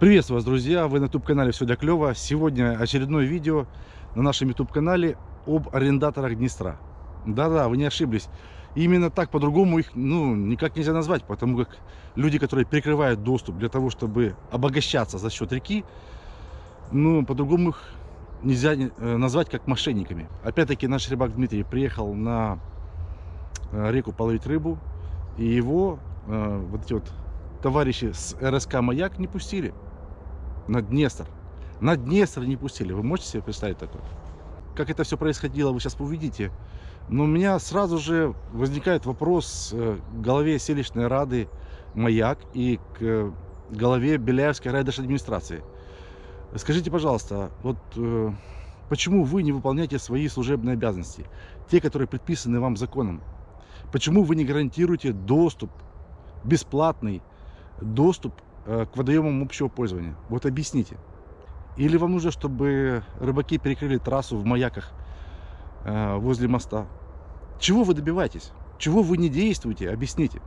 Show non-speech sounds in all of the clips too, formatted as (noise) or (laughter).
Приветствую вас, друзья! Вы на YouTube-канале «Все для клёва». Сегодня очередное видео на нашем YouTube-канале об арендаторах Днестра. Да-да, вы не ошиблись. Именно так, по-другому их ну, никак нельзя назвать, потому как люди, которые перекрывают доступ для того, чтобы обогащаться за счет реки, ну, по-другому их нельзя э, назвать как мошенниками. Опять-таки наш рыбак Дмитрий приехал на э, реку половить рыбу, и его э, вот эти вот товарищи с РСК «Маяк» не пустили на Днестр. На Днестр не пустили. Вы можете себе представить такое? Как это все происходило, вы сейчас увидите. Но у меня сразу же возникает вопрос э, к голове селищной рады «Маяк» и к голове Беляевской райдержадминистрации. Скажите, пожалуйста, вот э, почему вы не выполняете свои служебные обязанности, те, которые предписаны вам законом? Почему вы не гарантируете доступ, бесплатный доступ Э, к водоемам общего пользования. Вот объясните. Или вам нужно, чтобы рыбаки перекрыли трассу в маяках э, возле моста? Чего вы добиваетесь? Чего вы не действуете? Объясните.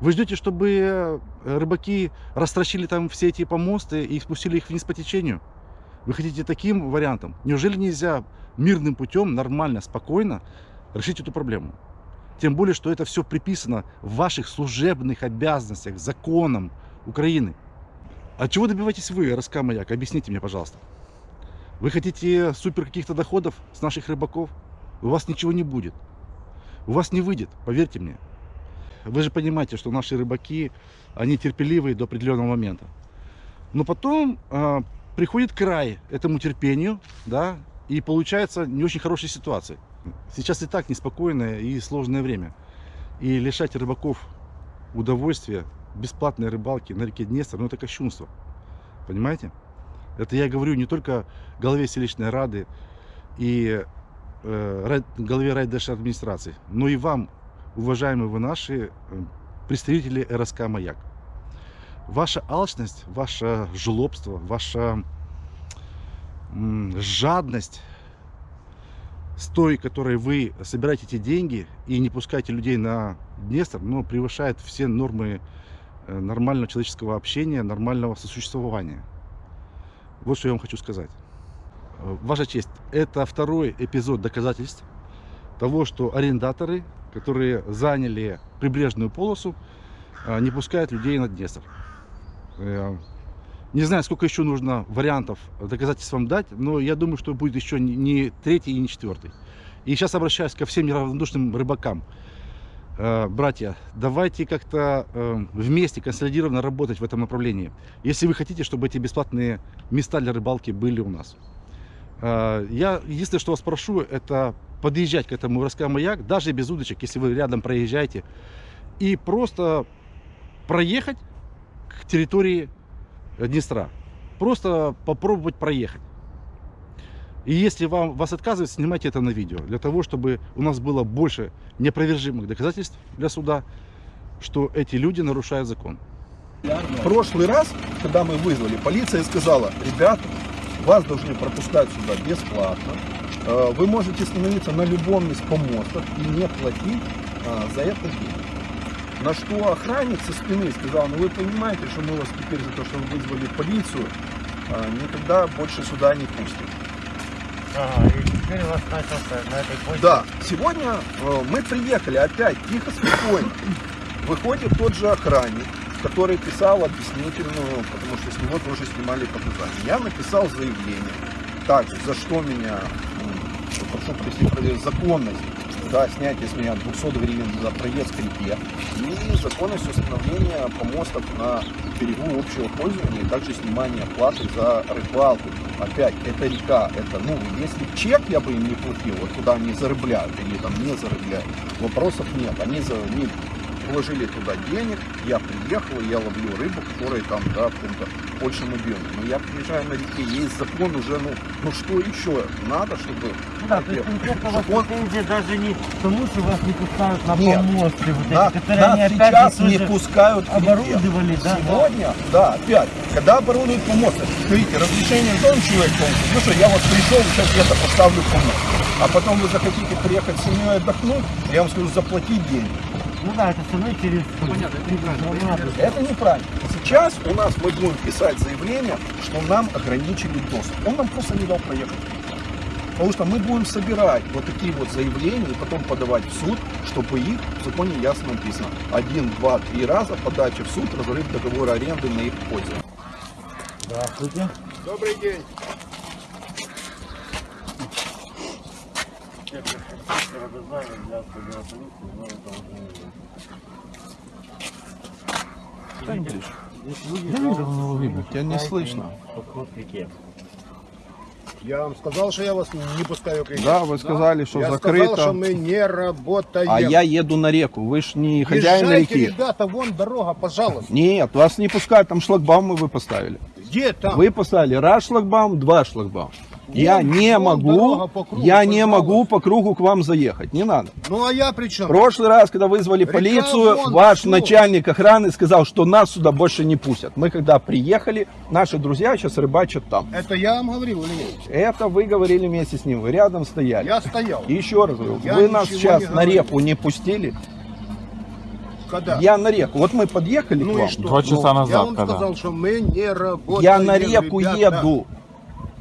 Вы ждете, чтобы э, рыбаки растращили там все эти помосты и спустили их вниз по течению? Вы хотите таким вариантом? Неужели нельзя мирным путем, нормально, спокойно решить эту проблему? Тем более, что это все приписано в ваших служебных обязанностях, законам Украины. А чего добиваетесь вы, РСК Маяк? Объясните мне, пожалуйста. Вы хотите супер каких-то доходов с наших рыбаков? У вас ничего не будет. У вас не выйдет, поверьте мне. Вы же понимаете, что наши рыбаки, они терпеливые до определенного момента. Но потом э, приходит край этому терпению, да, и получается не очень хорошая ситуация. Сейчас и так неспокойное и сложное время. И лишать рыбаков удовольствия бесплатной рыбалки на реке Днестр, ну это кощунство. Понимаете? Это я говорю не только голове селищной рады и э, голове райдержадминистрации, администрации, но и вам, уважаемые вы наши э, представители РСК «Маяк». Ваша алчность, ваше жлобство, ваша жадность с той, которой вы собираете эти деньги и не пускаете людей на Днестр, но превышает все нормы э, нормального человеческого общения, нормального сосуществования. Вот что я вам хочу сказать. Э, ваша честь, это второй эпизод доказательств того, что арендаторы, которые заняли прибрежную полосу, э, не пускают людей на Днестр. Не знаю, сколько еще нужно вариантов доказательств вам дать, но я думаю, что будет еще не третий и не четвертый. И сейчас обращаюсь ко всем неравнодушным рыбакам. Э, братья, давайте как-то э, вместе консолидированно работать в этом направлении. Если вы хотите, чтобы эти бесплатные места для рыбалки были у нас. Э, я единственное, что вас прошу, это подъезжать к этому РСК маяк, даже без удочек, если вы рядом проезжаете, и просто проехать к территории Днестра. Просто попробовать проехать. И если вам, вас отказывают, снимайте это на видео, для того, чтобы у нас было больше неопровержимых доказательств для суда, что эти люди нарушают закон. В прошлый раз, когда мы вызвали, полиция сказала, ребята, вас должны пропускать сюда бесплатно, э, вы можете становиться на любом из помостов и не платить э, за это деньги. На что охранник со спины сказал, ну вы понимаете, что мы вас теперь за то, что вы вызвали полицию, а, никогда больше сюда не пустим. Ага, и теперь у вас начался на этой почте. Да, сегодня э, мы приехали опять, тихо, спокойно. Выходит тот же охранник, который писал объяснительную, потому что с него тоже снимали показания. Я написал заявление. Так, за что меня, прошу простить, законность да, снятие с меня 200 гривен за проезд к реке и законность установления помостов на берегу общего пользования, и также снимание платы за рыбалку. Опять, это река, это, ну, если чек я бы им не платил, вот куда они зарыбляют или там не зарыбляют, вопросов нет. Они, за, они вложили туда денег, я приехал, я ловлю рыбу, которая там, да, в большем объеме. Но я приезжаю на реке, есть закон уже, ну, ну что еще надо, чтобы... Ну да, то есть конкретно у вас он... претензия даже не тому, что вас не пускают на Нет. помосты, вот Да, эти, которые да, они опять сейчас не пускают оборудовали, да? Сегодня, да, опять, когда оборудуют помосты, смотрите, разрешение дом человек получит, ну что, я вот пришел, сейчас где-то поставлю помост. А потом вы захотите приехать с семьей отдохнуть, я вам скажу, заплатить деньги. Ну да, это все равно через... Понятно, это неправильно. Это неправильно. Сейчас у нас мы будем писать заявление, что нам ограничили доступ. Он нам просто не дал проехать. Потому что мы будем собирать вот такие вот заявления и потом подавать в суд, чтобы их в законе ясно написано. Один, два, три раза подача в суд, разрыв договора аренды на их пользу. Здравствуйте. Добрый день. Отдела Я вижу, но видно. Тебя не слышно. Я вам сказал, что я вас не пускаю к реке. Да, вы сказали, что я закрыто. сказал, что мы не работаем. А я еду на реку. Вы ж не хозяин Езжайте, реки. ребята, вон дорога, пожалуйста. Нет, вас не пускают, там шлагбаумы вы поставили. Где там? Вы поставили раз шлагбаум, два шлагбаум. Я Вон- не вон могу, дорога по кругу, я не пожалуйста. могу по кругу к вам заехать, не надо. Ну а я при чем? В прошлый раз, когда вызвали Река полицию, вон, ваш начальник охраны сказал, что нас сюда больше не пустят. Мы когда приехали, наши друзья сейчас рыбачат там. Это я вам говорил или нет? Это вы говорили вместе с ним, вы рядом стояли. Я стоял. И еще раз говорю, Я вы нас сейчас на реку не пустили. Когда? Я на реку. Вот мы подъехали к Ну и вам. Два часа Ну, назад, Я вам когда? сказал, что мы не работаем. Я на реку ребята. еду.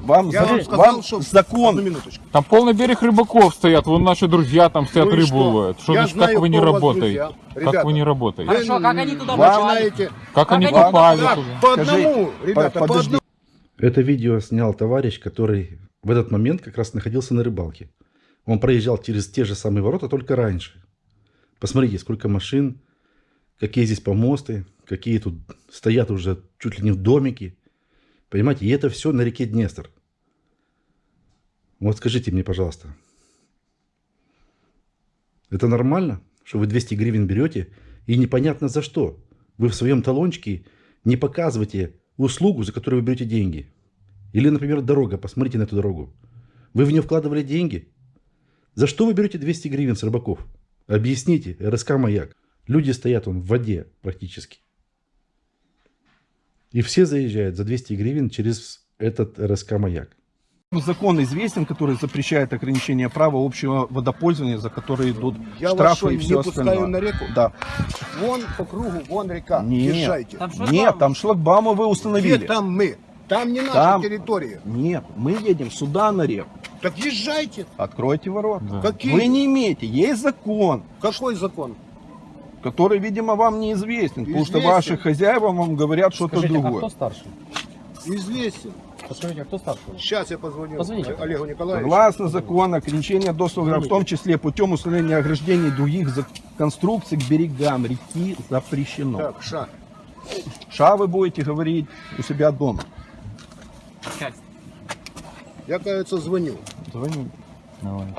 Вам, Я за- вам сказал, вам что... закон. Там полный берег рыбаков стоят, вон наши друзья там стоят, Ну рыбу что? ловят. Что Я значит, знаю, как вы не работаете? друзья. Как Ребята, вы не работаете? Хорошо, как они туда попали? знаете, Как они попали туда? по одному, ребята, по одному. Это видео снял товарищ, который в этот момент как раз находился на рыбалке. Он проезжал через те же самые ворота, только раньше. Посмотрите, сколько машин, какие здесь помосты, какие тут стоят уже чуть ли не домики. Понимаете, и это все на реке Днестр. Вот скажите мне, пожалуйста, это нормально, что вы 200 гривен берете и непонятно за что? Вы в своем талончике не показываете услугу, за которую вы берете деньги. Или, например, дорога. Посмотрите на эту дорогу. Вы в нее вкладывали деньги? За что вы берете 200 гривен с рыбаков? Объясните, РСК «Маяк». Люди стоят он в воде практически. И все заезжают за 200 гривен через этот РСК «Маяк». Закон известен, который запрещает ограничение права общего водопользования, за которые идут Я штрафы и не все пускаю остальное. на реку? Да. Вон по кругу, вон река. Нет. Езжайте. Там Нет, там шлагбаумы вы Где установили. там мы? Там не наша Там. территория. Нет, мы едем сюда на реку. Так езжайте. Откройте ворота. Да. Какие? Вы не имеете, есть закон, Какой закон? Который, видимо, вам неизвестен, потому что Известен. ваши хозяева вам говорят что-то Скажите, а другое. кто старший? Известен. Подскажите, а кто старший? Сейчас я позвоню Позвоните. Олегу Николаевичу. Согласно закону, ограничение доступа, в том числе путем установления ограждений и других за- конструкций к берегам реки запрещено. Так, ша. Ша вы будете говорить у себя дома. Я, кажется, звоню. Звони. Давайте.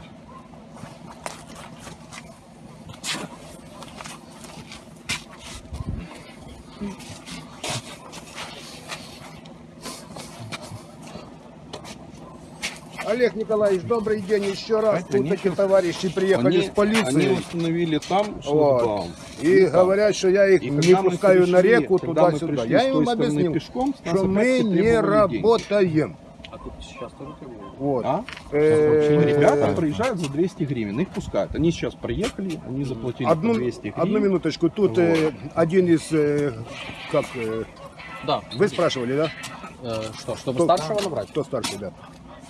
Олег Николаевич, добрый день еще раз. Это Тут чё- товарищи приехали Они, с полицией. они установили там Вот. И там. говорят, что я их И не пускаю на пришли- реку когда мы туда-сюда. Я им объяснил, пешком, что мы не работаем. А тут сейчас тоже бы- Вот. А? Э, Ребята приезжают за 200 гривен, их пускают. Они сейчас проехали, они заплатили Одну, 200 гривен. одну минуточку. Тут э, один из, э, как, э, Да. вы спрашивали, да? Э, что, чтобы Кто- старшего набрать? Кто старший, да?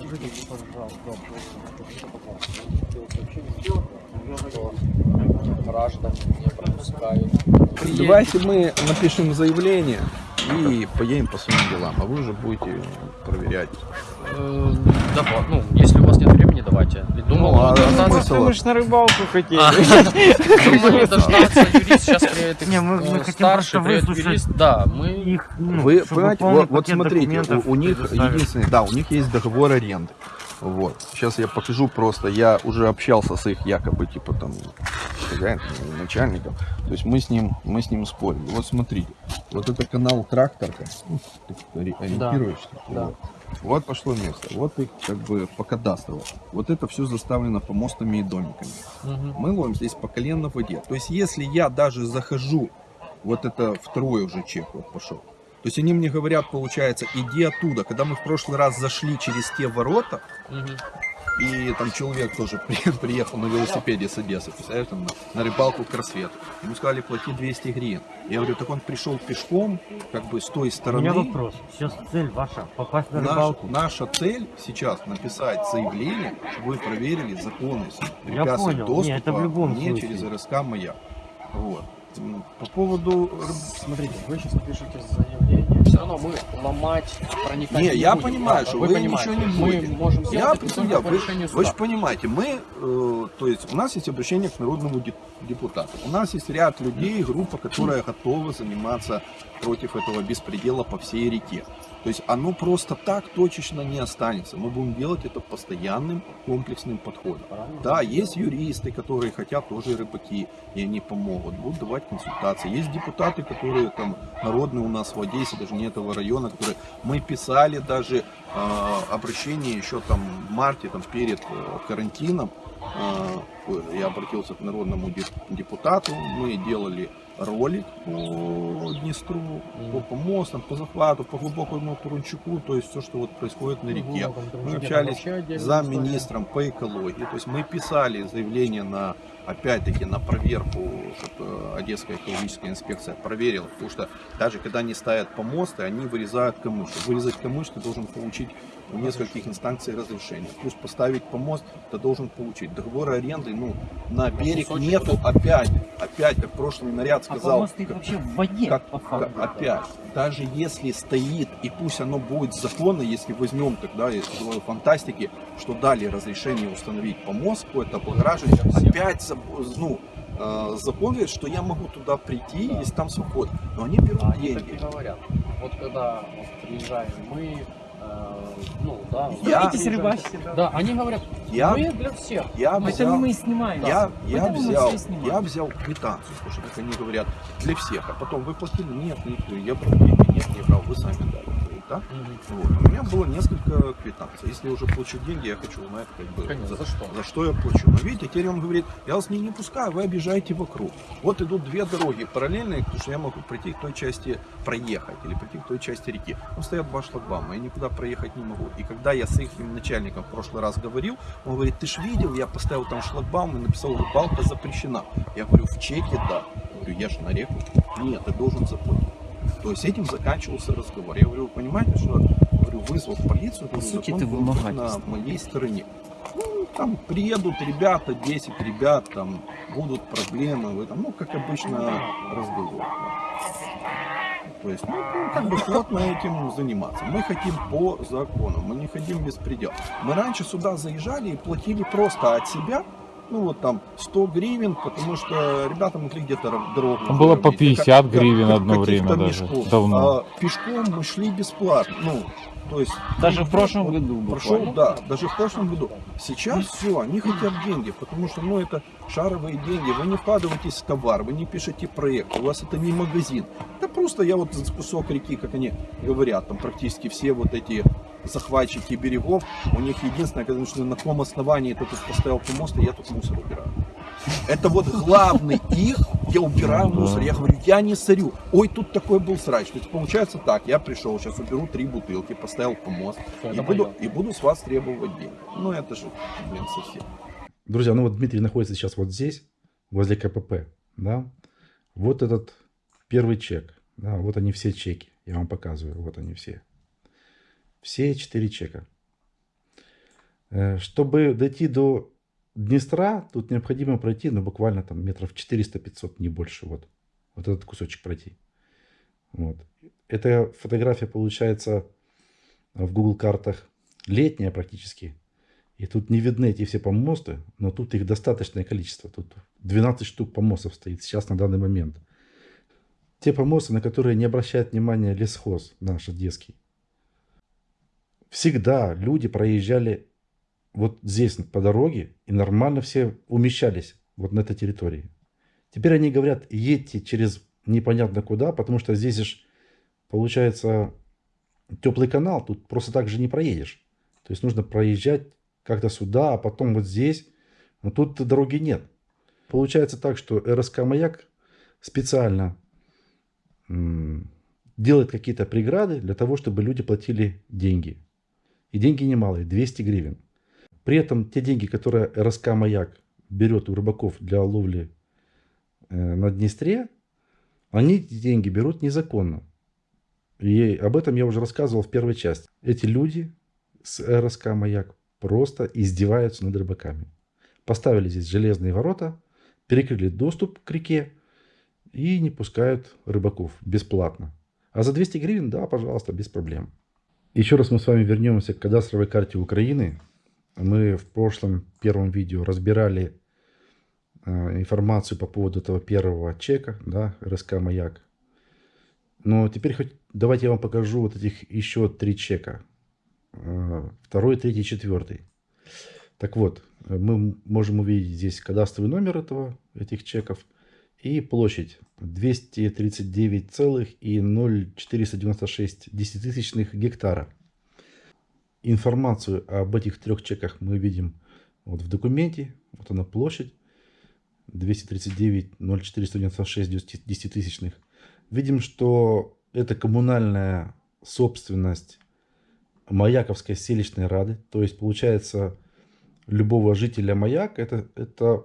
Не пропускают. Давайте мы напишем заявление и поедем по своим делам, а вы уже будете проверять. Э, Давай, ну, если нет времени, давайте. Думал, Ну, а дождаться- смысл? Мы ж на рыбалку хотели. А, (laughs) Думали дождаться юрист, сейчас приедет Не, мы- мы хотим старший, приедет юрист. Да, мы их, ну, Вы понимаете, вот, вот смотрите, у, у них единственное, да, у них есть договор аренды. Вот. Сейчас я покажу просто, я уже общался с их якобы, типа там, хозяин, ни начальником. То есть мы с ним, мы с ним спорили. Вот смотрите, вот это канал тракторка, ну, ты ориентируешься? да. Вот. Вот пошло место, вот их как бы по кадастрово. Вот это все заставлено помостами и домиками. Мгм. Мы ловим здесь по колено в воде. То есть если я даже захожу, вот это второй уже чек вот пошел. То есть они мне говорят, получается, иди оттуда. Когда мы в прошлый раз зашли через те ворота, Мгм. И там человек тоже (laughs) при- приехал на велосипеде с Одессы, представляешь, там на, на рыбалку к рассвету. Ему сказали, плати 200 гривен. Я говорю, так он пришел пешком, как бы с той У стороны. меня вопрос. Сейчас цель ваша попасть на Наш- рыбалку. наша цель сейчас написать заявление, чтобы вы проверили законность Я препятствий понял. доступа Не, это в любом мне случае. через РСК «Маяк». Вот. По поводу... Смотрите, вы сейчас напишите заявление. Равно мы ломать, проникать Не, я будем. понимаю, Да, что вы понимаете. ничего не Мы будете. можем Я, я- вы, вы же понимаете, мы, э, то есть у нас есть обращение к народному де- депутату. У нас есть ряд людей, группа, которая готова заниматься против этого беспредела по всей реке. То есть оно просто так точечно не останется. Мы будем делать это постоянным комплексным подходом. Да, есть юристы, которые хотят тоже рыбаки, и они помогут, будут давать консультации. Есть депутаты, которые там народные у нас в Одессе, даже не этого района, которые мы писали даже э, обращение еще там в марте, там перед э, карантином. Э, я обратился к народному де- депутату, мы делали ролик по Днестру, по помостам, по захвату, по глубокому Турунчуку, то есть все, что вот происходит на реке. Мы общались с замминистром по экологии. То есть мы писали заявление на, опять-таки, на проверку, чтобы Одесская экологическая инспекция проверила. Потому что даже когда они ставят помосты, они вырезают камыш. Вырезать камыш ты должен получить в нескольких инстанций разрешение. Плюс поставить помост ты должен получить. Договор аренды, ну, на берег нету опять. Опять, как прошлый наряд А сказал. помост стоит как- вообще в воде. как- как- опять, даже если стоит, и пусть оно будет законно, если возьмем тогда из э, фантастики, что дали разрешение установить помост, какое-то облагораживание, опять ну, э, говорит, что я могу туда прийти, если там свобода. Но они берут А Они так и деньги. говорят. Вот когда вот приезжаем мы, э, ну да. Я- вот приезжаем- Да, они говорят, Я, мы для всех. я взял, мы снимаем. я, я Поэтому мы взял, я взял квитанцию, что, как они говорят, для всех. А потом вы платили? Нет, не, я брал деньги, нет, не брал, вы сами дали. Да? Мгм. Вот. У меня было несколько квитанций. Если я уже плачу деньги, я хочу узнать, как бы, Конечно, за что? за что я плачу. Но видите, теперь он говорит, я вас не, не пускаю, вы обижаете вокруг. Вот идут две дороги параллельные, потому что я могу прийти к той части проехать или прийти к той части реки. Там стоят два шлагбаума, я никуда проехать не могу. И когда я с их начальником в прошлый раз говорил, он говорит, ты ж видел, я поставил там шлагбаум и написал, рыбалка запрещена. Я говорю, в чеке да. Я говорю, я же на реку. Нет, ты должен заплатить. То есть этим заканчивался разговор. Я говорю, вы понимаете, что говорю, вызвал полицию, По говорю, сути, закон был на моей стороне. Ну, там приедут ребята, 10 ребят, там будут проблемы в этом, ну, как обычно, разговор. То есть, ну, ну, как бы плотно этим заниматься. Мы хотим по закону, мы не хотим без предела. Мы раньше сюда заезжали и платили просто от себя, ну вот там 100 гривен, потому что ребята могли где-то ро- дорогу. Там было по заробить. 50 Как- гривен как- одно время даже, мешков. давно. А пешком мы шли бесплатно. Ну, то есть Даже в прошлом вот году Прошел, да, даже в прошлом году. Сейчас все, они хотят деньги, потому что, ну, это шаровые деньги. Вы не вкладываетесь в товар, вы не пишете проект, у вас это не магазин. Это просто я вот за кусок реки, как они говорят, там практически все вот эти захватчики берегов, у них единственное, когда начали, на каком основании ты тут поставил помост, и я тут мусор убираю. Это вот главный их, я убираю Ну да. мусор. Я говорю, я не сорю. Ой, тут такой был срач. То есть получается так, я пришел, сейчас уберу три бутылки, поставил помост, и буду, и буду с вас требовать деньги. Ну это же, блин, совсем. Друзья, ну вот Дмитрий находится сейчас вот здесь, возле КПП, да. Вот этот первый чек, да, вот они все чеки, я вам показываю, вот они все. Все четыре чека. Э, Чтобы дойти до Днестра, тут необходимо пройти, ну, буквально там метров 400-500, не больше, вот. Вот этот кусочек пройти. Вот. Эта фотография получается в Google картах летняя практически. И тут не видны эти все помосты, но тут их достаточное количество. Тут 12 штук помостов стоит сейчас на данный момент. Те помосты, на которые не обращает внимания лесхоз наш одесский. Всегда люди проезжали вот здесь по дороге и нормально все умещались вот на этой территории. Теперь они говорят, едьте через непонятно куда, потому что здесь же получается теплый канал, тут просто так же не проедешь. То есть нужно проезжать как-то сюда, а потом вот здесь. Но тут дороги нет. Получается так, что РСК «Маяк» специально делает какие-то преграды для того, чтобы люди платили деньги. И деньги немалые, 200 гривен. При этом те деньги, которые РСК «Маяк» берет у рыбаков для ловли э, на Днестре, они эти деньги берут незаконно. И об этом я уже рассказывал в первой части. Эти люди с РСК «Маяк» просто издеваются над рыбаками. Поставили здесь железные ворота, перекрыли доступ к реке и не пускают рыбаков бесплатно. А за 200 гривен, да, пожалуйста, без проблем. Еще раз мы с вами вернемся к кадастровой карте Украины. Мы в прошлом первом видео разбирали э, информацию по поводу этого первого чека, да, РСК «Маяк». Но теперь хоть давайте я вам покажу вот этих еще три чека. Э, второй, третий, четвертый. Так вот, мы можем увидеть здесь кадастровый номер этого, этих чеков и площадь 239,0496 десятитысячных гектара. Информацию об этих трех чеках мы видим вот в документе. Вот она площадь 239,0496 десятитысячных. Видим, что это коммунальная собственность Маяковской селищной рады. То есть получается любого жителя Маяк это, это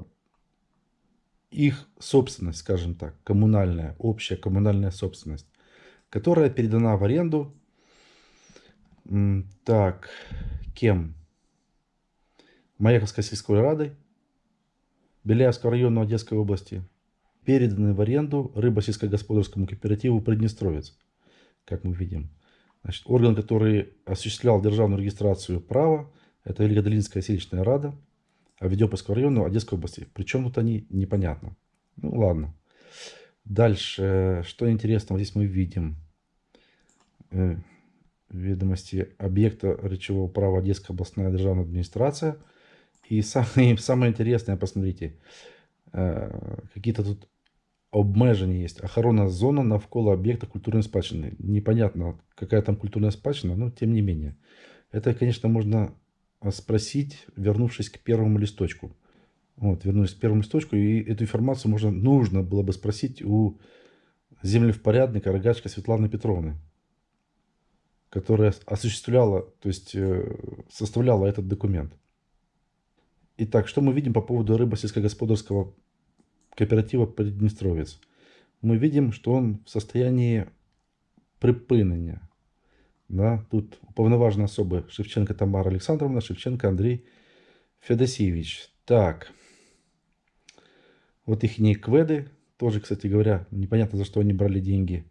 их собственность, скажем так, коммунальная, общая коммунальная собственность, которая передана в аренду. Так, кем? Маяковской сельской радой Беляевского района Одесской области переданы в аренду рыбо-сельскохозяйственному кооперативу Приднестровец, как мы видим. Значит, орган, который осуществлял державную регистрацию права, это Великодолинская селищная рада, а Ведёповского района Одесской области. Причем тут они, непонятно. Ну ладно. Дальше, что интересного здесь мы видим. Э, ведомости объекта речевого права Одесская областная державная администрация. И самое, (laughs) самое интересное, посмотрите, э, какие-то тут обмеження есть. Охоронна зона навколо объекта культурной спадщины. Непонятно, какая там культурная спадщина, но тем не менее. Это, конечно, можно спросить, вернувшись к первому листочку. Вот, вернусь к первому листочку, и эту информацию можно, нужно было бы спросить у землевпорядника Рогачка Светланы Петровны, которая осуществляла, то есть э, составляла этот документ. Итак, что мы видим по поводу рыбо-сельскохозяйственного кооператива Приднестровец? Мы видим, что он в состоянии припынения. Да? Тут уповноважена особа Шевченко Тамара Александровна, Шевченко Андрей Федосеевич. Так. Вот их кведы. Тоже, кстати говоря, непонятно, за что они брали деньги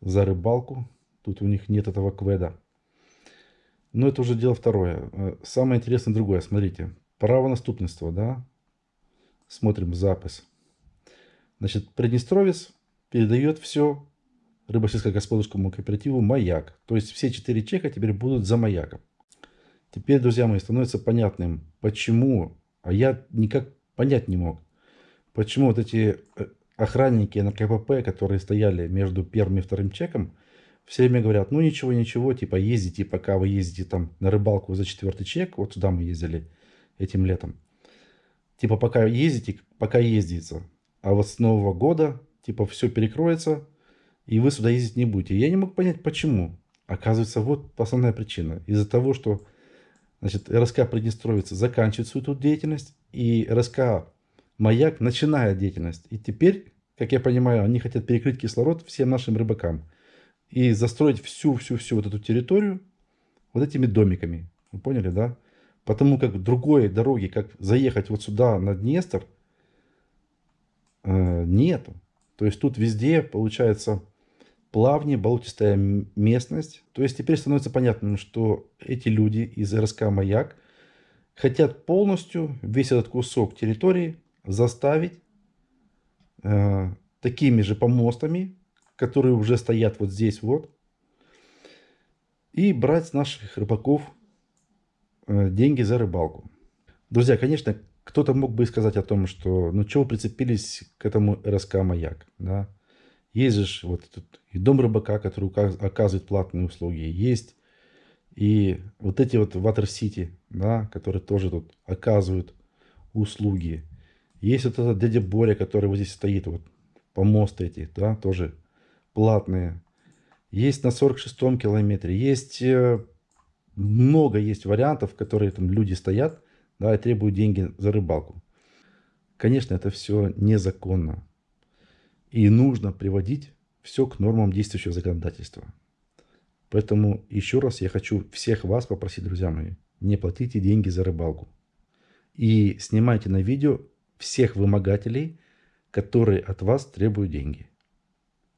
за рыбалку. Тут у них нет этого кведа. Но это уже дело второе. Э, самое интересное другое. Смотрите. Право наступництва, да? Смотрим запись. Значит, Приднестровец передает все рыбосельско-господарскому кооперативу «Маяк». То есть все четыре чека теперь будут за «Маяком». Теперь, друзья мои, становится понятным, почему, а я никак понять не мог, почему вот эти э, охранники на КПП, которые стояли между первым и вторым чеком, все время говорят, ну ничего, ничего, типа ездите, пока вы ездите там на рыбалку за четвертый чек, вот туда мы ездили этим летом, типа пока ездите, пока ездится, а вот с Нового года, типа все перекроется, и вы сюда ездить не будете. Я не мог понять, почему. Оказывается, вот основная причина. Из-за того, что значит, РСК Приднестровица заканчивает свою тут деятельность, и РСК Маяк начинает деятельность. И теперь, как я понимаю, они хотят перекрыть кислород всем нашим рыбакам. И застроить всю-всю-всю вот эту территорию вот этими домиками. Вы поняли, да? Потому как другой дороги, как заехать вот сюда на Днестр, э, нету. То есть тут везде получается плавни, болотистая местность. То есть теперь становится понятным, что эти люди из РСК «Маяк» хотят полностью весь этот кусок территории заставить э, такими же помостами, которые уже стоят вот здесь вот, и брать с наших рыбаков э, деньги за рыбалку. Друзья, конечно, Кто-то мог бы сказать о том, что ну чего прицепились к этому РСК «Маяк», да? Есть же вот тут и дом рыбака, который оказывает платные услуги, есть и вот эти вот Water City, да, которые тоже тут оказывают услуги. Есть вот этот дядя Боря, который вот здесь стоит, вот помосты эти, да, тоже платные. Есть на 46-м километре, есть э, много есть вариантов, которые там люди стоят, да, и требуют деньги за рыбалку. Конечно, это все незаконно. И нужно приводить все к нормам действующего законодательства. Поэтому еще раз я хочу всех вас попросить, друзья мои, не платите деньги за рыбалку. И снимайте на видео всех вымогателей, которые от вас требуют деньги.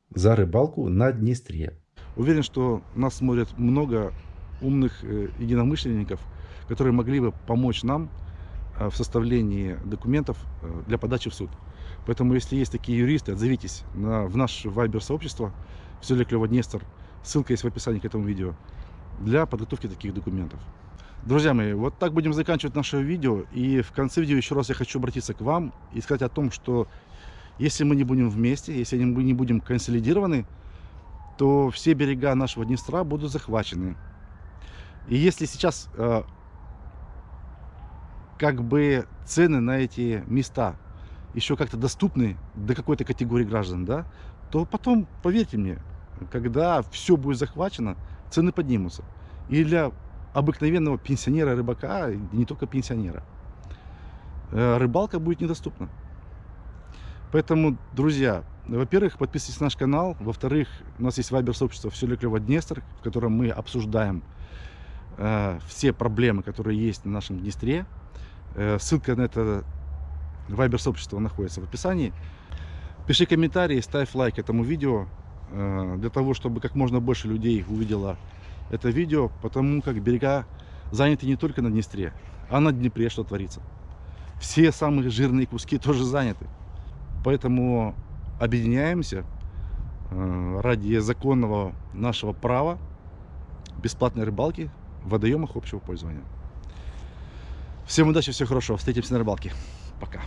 За рыбалку на Днестре. Уверен, что нас смотрят много умных э, единомышленников, которые могли бы помочь нам э, в составлении документов э, для подачи в суд. Поэтому, если есть такие юристы, отзовитесь на, в наше вайбер-сообщество «Все для клёва Днестр». Ссылка есть в описании к этому видео для подготовки таких документов. Друзья мои, вот так будем заканчивать наше видео. И в конце видео еще раз я хочу обратиться к вам и сказать о том, что если мы не будем вместе, если мы не будем консолидированы, то все берега нашего Днестра будут захвачены. И если сейчас э, как бы цены на эти места еще как-то доступны до какой-то категории граждан, да, то потом, поверьте мне, когда все будет захвачено, цены поднимутся. И для обыкновенного пенсионера-рыбака, и не только пенсионера, э, рыбалка будет недоступна. Поэтому, друзья, во-первых, подписывайтесь на наш канал. Во-вторых, у нас есть вайбер-сообщество «Все для клёва Днестр», в котором мы обсуждаем э, все проблемы, которые есть на нашем Днестре. Э, ссылка на это вайбер-сообщество находится в описании. Пиши комментарии, ставь лайк этому видео, э, для того, чтобы как можно больше людей увидело это видео, потому как берега заняты не только на Днестре, а на Днепре что творится. Все самые жирные куски тоже заняты. Поэтому объединяемся э, ради законного нашего права бесплатной рыбалки в водоемах общего пользования. Всем удачи, всего хорошего. Встретимся на рыбалке. Пока.